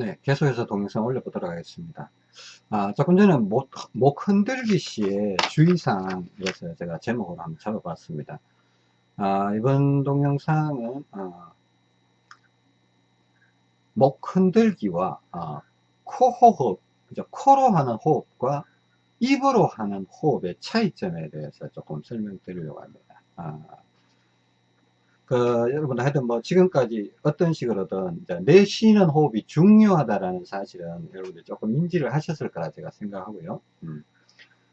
네, 계속해서 동영상 올려보도록 하겠습니다. 아, 조금 전에 목, 목 흔들기 시에 주의사항에서 제가 제목으로 한번 잡아봤습니다. 아, 이번 동영상은, 어, 목 흔들기와, 어, 코호흡, 그죠? 코로 하는 호흡과 입으로 하는 호흡의 차이점에 대해서 조금 설명드리려고 합니다. 아, 그, 여러분들 하여튼 뭐 지금까지 어떤 식으로든 내 쉬는 호흡이 중요하다라는 사실은 여러분들 조금 인지를 하셨을 거라 제가 생각하고요. 음.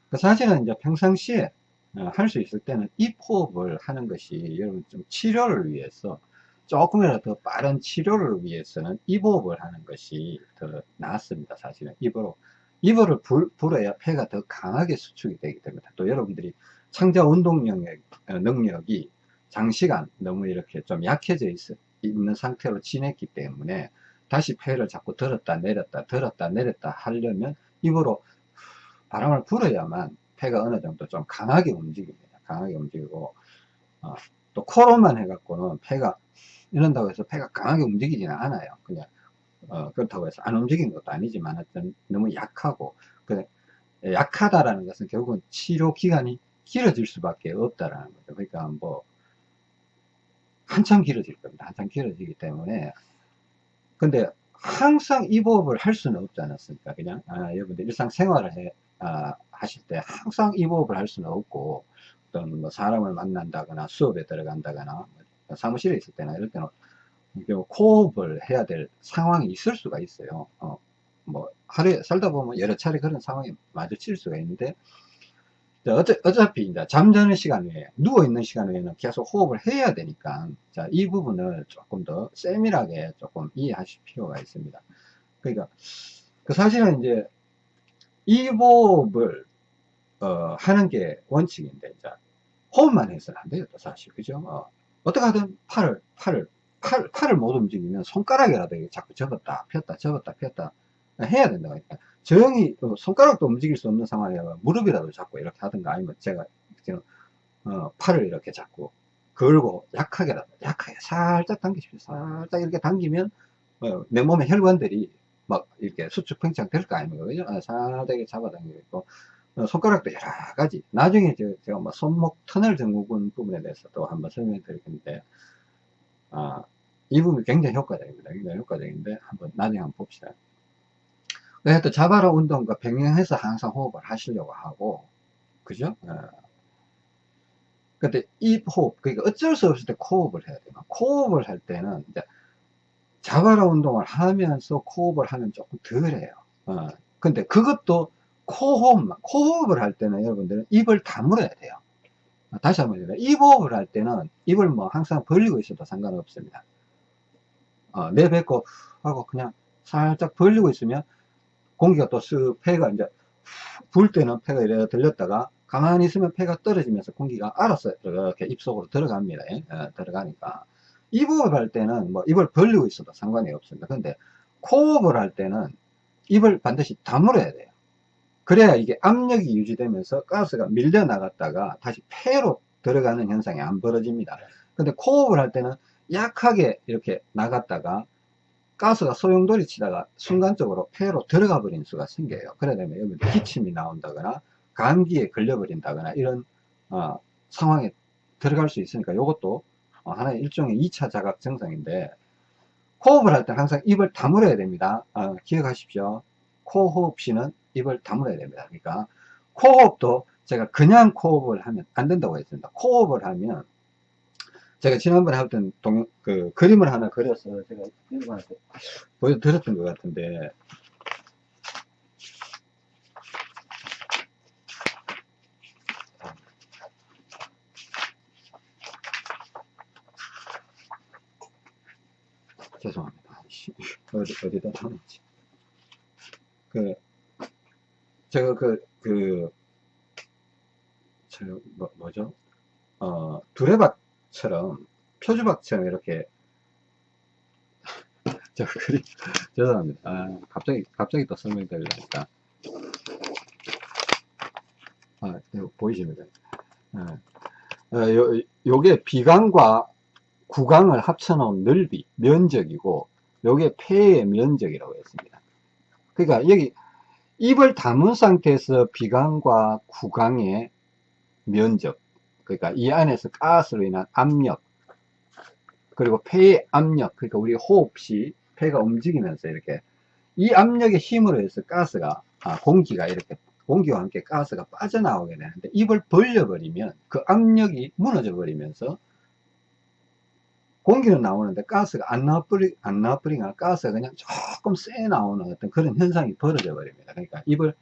그 사실은 이제 평상시에 어, 할수 있을 때는 입 호흡을 하는 것이 여러분 좀 치료를 위해서 조금이라도 더 빠른 치료를 위해서는 입 호흡을 하는 것이 더 낫습니다. 사실은 입으로 입을 불, 불어야 폐가 더 강하게 수축이 되기 때문에 또 여러분들이 창자 운동 능력, 어, 능력이 장시간 너무 이렇게 좀 약해져 있, 있는 상태로 지냈기 때문에 다시 폐를 자꾸 들었다 내렸다 들었다 내렸다 하려면 입으로 바람을 불어야만 폐가 어느 정도 좀 강하게 움직입니다. 강하게 움직이고 어, 또 코로만 해갖고는 폐가 이런다고 해서 폐가 강하게 움직이지는 않아요. 그냥 어, 그렇다고 해서 안 움직이는 것도 아니지만 너무 약하고 약하다라는 것은 결국은 치료 기간이 길어질 수밖에 없다라는 거죠. 그러니까 뭐 한참 길어질 겁니다. 한참 길어지기 때문에. 근데 항상 이 호흡을 할 수는 없지 않았습니까? 그냥, 아, 여러분들 일상생활을 해, 아, 하실 때 항상 이 호흡을 할 수는 없고, 어떤 뭐 사람을 만난다거나 수업에 들어간다거나, 뭐 사무실에 있을 때나 이럴 때는 코호흡을 해야 될 상황이 있을 수가 있어요. 어, 뭐, 하루에 살다 보면 여러 차례 그런 상황이 마주칠 수가 있는데, 어차, 어차피 이제 잠자는 시간 외에 누워있는 시간 외에는 계속 호흡을 해야 되니까 자, 이 부분을 조금 더 세밀하게 조금 이해하실 필요가 있습니다. 그러니까 그 사실은 이제 이 호흡을 어, 하는 게 원칙인데 자, 호흡만 해서는 안 돼요 또 사실 그죠 어, 어떻게 하든 팔을 팔을 팔, 팔을 못 움직이면 손가락이라도 자꾸 접었다 폈다 접었다 폈다 해야 된다고 하니까 조용히 손가락도 움직일 수 없는 상황에 무릎이라도 잡고 이렇게 하든가 아니면 제가 어, 팔을 이렇게 잡고 걸고 약하게라도 약하게 살짝 당기십시오. 살짝 이렇게 당기면 어, 내 몸의 혈관들이 막 이렇게 수축 팽창 될 거 아닙니까? 아, 살짝 잡아당기고 어, 손가락도 여러 가지. 나중에 제가 뭐 손목 터널 증후군 부분에 대해서 또 한번 설명해 드릴 건데 아, 이 부분이 굉장히 효과적입니다. 굉장히 효과적인데 한번 나중에 한번 봅시다 그래서 자바라 운동과 병행해서 항상 호흡을 하시려고 하고, 그죠? 어. 근데 입 호흡, 그러니까 어쩔 수 없을 때 코호흡을 해야 돼요. 코호흡을 할 때는 이제 자바라 운동을 하면서 코호흡을 하면 조금 덜 해요. 어. 근데 그것도 코호흡만, 코호흡을 할 때는 여러분들은 입을 다물어야 돼요. 다시 한번 해요. 입 호흡을 할 때는 입을 뭐 항상 벌리고 있어도 상관없습니다. 어, 내뱉고 하고 그냥 살짝 벌리고 있으면 공기가 또 쓱 폐가 이제 불 때는 폐가 이래 들렸다가 가만히 있으면 폐가 떨어지면서 공기가 알아서 이렇게 입속으로 들어갑니다. 예? 어, 들어가니까. 입호흡 할 때는 뭐 입을 벌리고 있어도 상관이 없습니다. 근데 코호흡을 할 때는 입을 반드시 다물어야 돼요. 그래야 이게 압력이 유지되면서 가스가 밀려 나갔다가 다시 폐로 들어가는 현상이 안 벌어집니다. 근데 코호흡을 할 때는 약하게 이렇게 나갔다가 가스가 소용돌이 치다가 순간적으로 폐로 들어가 버린 수가 생겨요. 그래 되면 여기 기침이 나온다거나 감기에 걸려 버린다거나 이런 어, 상황에 들어갈 수 있으니까 이것도 어, 하나의 일종의 2차 자각 증상인데 호흡을 할때 항상 입을 다물어야 됩니다. 어, 기억하십시오. 코호흡 시는 입을 다물어야 됩니다. 그러니까 코호흡도 제가 그냥 코호흡을 하면 안 된다고 했습니다. 코호흡을 하면 제가 지난번에 했던 동, 그 그림을 하나 그려서 제가 여러분한테 보여드렸던 것 같은데 죄송합니다. 어디, 어디다 놨지? 그, 제가 그, 그, 저, 뭐, 뭐죠? 어, 두레 밭 처럼 표주박처럼 이렇게. 저 그림 죄송합니다. 아, 갑자기 갑자기 또 설명드리려니까 아 이거 보이십니까? 아, 어, 요, 요게 비강과 구강을 합쳐놓은 넓이 면적이고 요게 폐의 면적이라고 했습니다. 그러니까 여기 입을 담은 상태에서 비강과 구강의 면적 그러니까 이 안에서 가스로 인한 압력 그리고 폐의 압력 그러니까 우리 호흡 시 폐가 움직이면서 이렇게 이 압력의 힘으로 해서 가스가 아, 공기가 이렇게 공기와 함께 가스가 빠져나오게 되는데 입을 벌려버리면 그 압력이 무너져 버리면서 공기는 나오는데 가스가 안 나와버리, 안 나와버리니까 가스가 그냥 조금 쎄 나오는 어떤 그런 현상이 벌어져 버립니다. 그러니까 입을,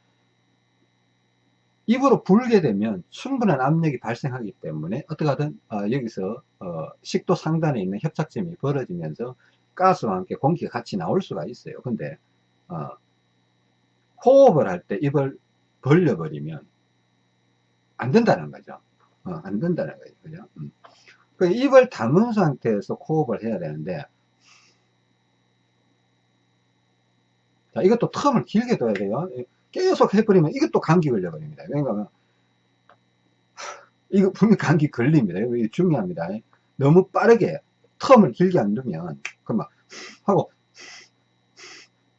입으로 불게 되면 충분한 압력이 발생하기 때문에 어떻게 하든 어, 여기서 어, 식도 상단에 있는 협착점이 벌어지면서 가스와 함께 공기가 같이 나올 수가 있어요. 근데 어, 호흡을 할 때 입을 벌려버리면 안 된다는 거죠. 어, 안 된다는 거죠. 그죠? 음. 그 입을 담은 상태에서 코흡을 해야 되는데 자 이것도 텀을 길게 둬야 돼요 계속 해버리면 이것도 감기 걸려버립니다. 그러니까 이거 분명 감기 걸립니다. 이거 중요합니다. 너무 빠르게 텀을 길게 안 두면 그만 하고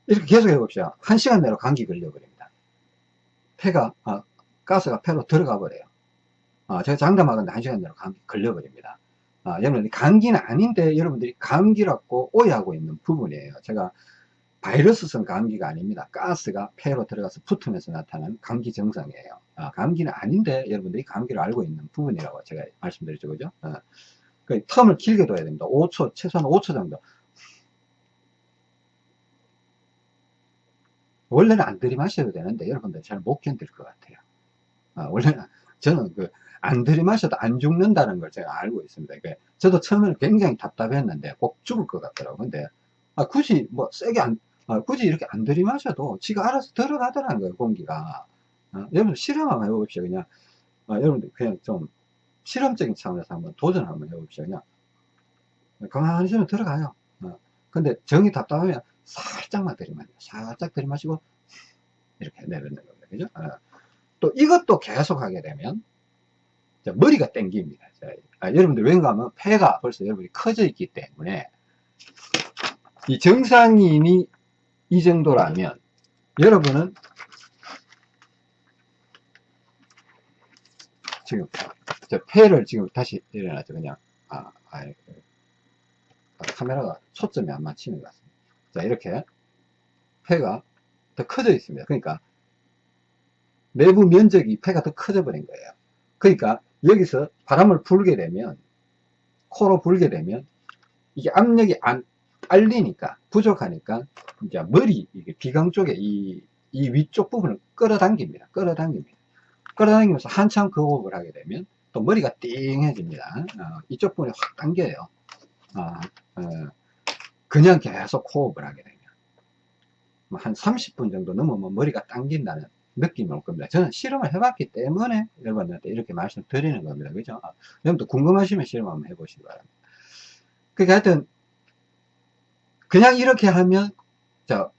이렇게 계속 해봅시다. 한 시간 내로 감기 걸려버립니다. 폐가 아, 가스가 폐로 들어가 버려요. 아, 제가 장담하건데 한 시간 내로 감기 걸려버립니다. 아, 여러분 감기는 아닌데 여러분들이 감기라고 오해하고 있는 부분이에요. 제가 바이러스성 감기가 아닙니다. 가스가 폐로 들어가서 붙으면서 나타나는 감기 증상이에요. 아, 감기는 아닌데 여러분들이 감기를 알고 있는 부분이라고 제가 말씀드렸죠. 그죠? 아, 그 텀을 길게 둬야 됩니다. 5초 최소한 5초 정도. 원래는 안 들이마셔도 되는데 여러분들 잘 못 견딜 것 같아요. 아, 원래는 저는 그 안 들이마셔도 안 죽는다는 걸 제가 알고 있습니다. 그러니까 저도 처음에는 굉장히 답답했는데 꼭 죽을 것 같더라고요. 근데 아, 굳이 뭐 세게 안, 아, 굳이 이렇게 안 들이마셔도 지가 알아서 들어가더라는 거예요, 공기가. 아, 여러분들 실험 한번 해봅시다. 그냥, 아, 여러분들 그냥 좀 실험적인 차원에서 한번 도전 한번 해봅시다. 그냥. 가만히 있으면 들어가요. 어. 근데 정이 답답하면 살짝만 들이마셔. 살짝 들이마시고 이렇게 내뱉는 겁니다. 그죠? 어. 또 이것도 계속 하게 되면 자, 머리가 땡깁니다. 자, 아, 여러분들 왠가 하면 폐가 벌써 여러분이 커져 있기 때문에 이 정상인이 이 정도라면 여러분은 지금 저 폐를 지금 다시 일어나죠. 그냥 아, 아, 아, 카메라가 초점이 안 맞히는 것 같습니다. 자 이렇게 폐가 더 커져 있습니다. 그러니까 내부 면적이 폐가 더 커져 버린 거예요. 그러니까 여기서 바람을 불게 되면 코로 불게 되면 이게 압력이 안 딸리니까 부족하니까 이제 머리 이게 비강 쪽에 이, 이 위쪽 부분을 끌어당깁니다 끌어당깁니다 끌어당기면서 한참 그 호흡을 하게 되면 또 머리가 띵해집니다 어, 이쪽 부분이 확 당겨요 어, 어, 그냥 계속 호흡을 하게 되면 뭐 한 30분 정도 넘으면 머리가 당긴다는 느낌이 올 겁니다. 저는 실험을 해봤기 때문에 여러분한테 이렇게 말씀드리는 겁니다. 그죠? 아, 여러분도 궁금하시면 실험 한번 해보시기 바랍니다. 그러니까 하여튼, 그냥 이렇게 하면, 자,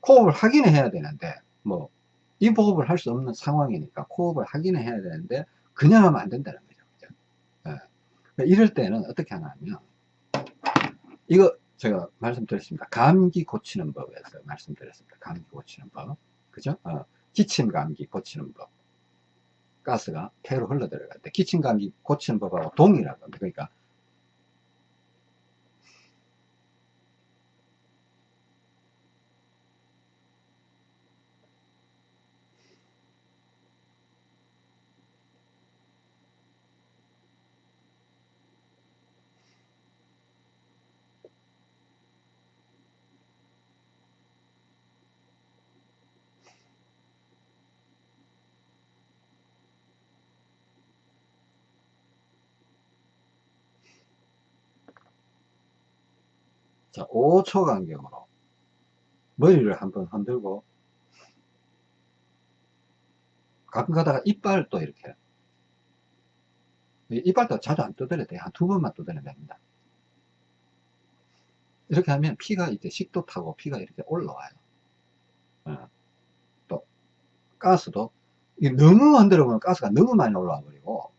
코흡을 하기는 해야 되는데, 뭐, 이 호흡을 할 수 없는 상황이니까 코흡을 하기는 해야 되는데, 그냥 하면 안 된다는 거죠. 그죠? 네. 이럴 때는 어떻게 하냐면, 이거 제가 말씀드렸습니다. 감기 고치는 법에서 말씀드렸습니다. 감기 고치는 법. 그죠? 어. 기침 감기 고치는 법 가스가 폐로 흘러 들어갈 때 기침 감기 고치는 법하고 겁니다 그러니까 자, 5초 간격으로 머리를 한번 흔들고 가끔 가다가 이빨도 이렇게 이빨도 자주 안 두드려도 돼요. 한 두 번만 두드리면 됩니다. 이렇게 하면 피가 이제 식도 타고 피가 이렇게 올라와요. 어. 또 가스도 너무 흔들어 보면 가스가 너무 많이 올라와 버리고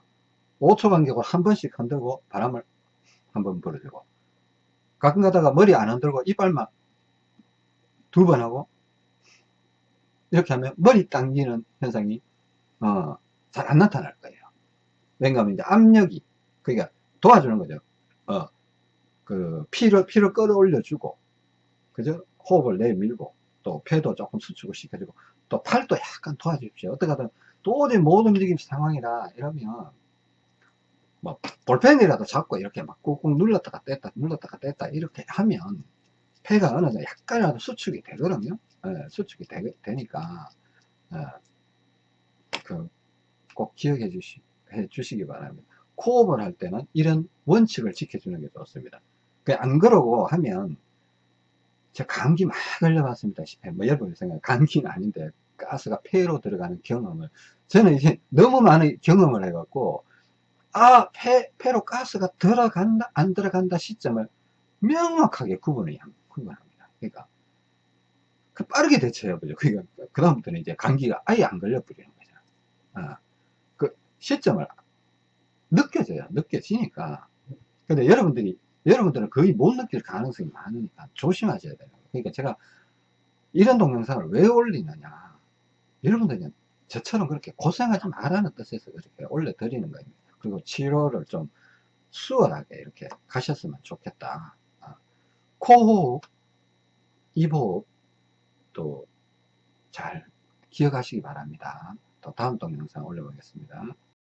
5초 간격으로 한 번씩 흔들고 바람을 한 번 불어주고 가끔 가다가 머리 안 흔들고 이빨만 두 번 하고 이렇게 하면 머리 당기는 현상이 어, 잘 안 나타날 거예요. 왜냐하면 이제 압력이 그러니까 도와주는 거죠. 어, 그 피를 피를 끌어올려주고 그죠? 호흡을 내밀고 또 폐도 조금 수축을 시켜주고 또 팔도 약간 도와주십시오. 어떻게 하든 도저히 못 움직이는 상황이라 이러면 뭐 볼펜이라도 잡고 이렇게 막 꾹꾹 눌렀다가 뗐다 눌렀다가 뗐다 이렇게 하면 폐가 어느 정도 약간이라도 수축이 되거든요. 예, 수축이 되, 니까 예, 그꼭 기억해 주시, 해 주시기 바랍니다. 코업을 할 때는 이런 원칙을 지켜주는 게 좋습니다. 안 그러고 하면 제가 감기 막 걸려봤습니다. 뭐 여러분 생각 감기는 아닌데 가스가 폐로 들어가는 경험을 저는 이제 너무 많은 경험을 해갖고 아 폐, 폐로 가스가 들어간다 안 들어간다 시점을 명확하게 구분을 구분합니다. 그러니까 그 빠르게 대처해보죠. 그러니까 그 다음부터는 이제 감기가 아예 안 걸려버리는 거죠. 아, 그 시점을 느껴져요. 느껴지니까. 근데 여러분들이 여러분들은 거의 못 느낄 가능성이 많으니까 조심하셔야 돼요. 그러니까 제가 이런 동영상을 왜 올리느냐. 여러분들은 저처럼 그렇게 고생하지 말라는 뜻에서 그렇게 올려드리는 거예요. 그리고 치료를 좀 수월하게 이렇게 가셨으면 좋겠다. 아, 코호흡, 입호흡 또 잘 기억하시기 바랍니다. 또 다음 동영상 올려보겠습니다.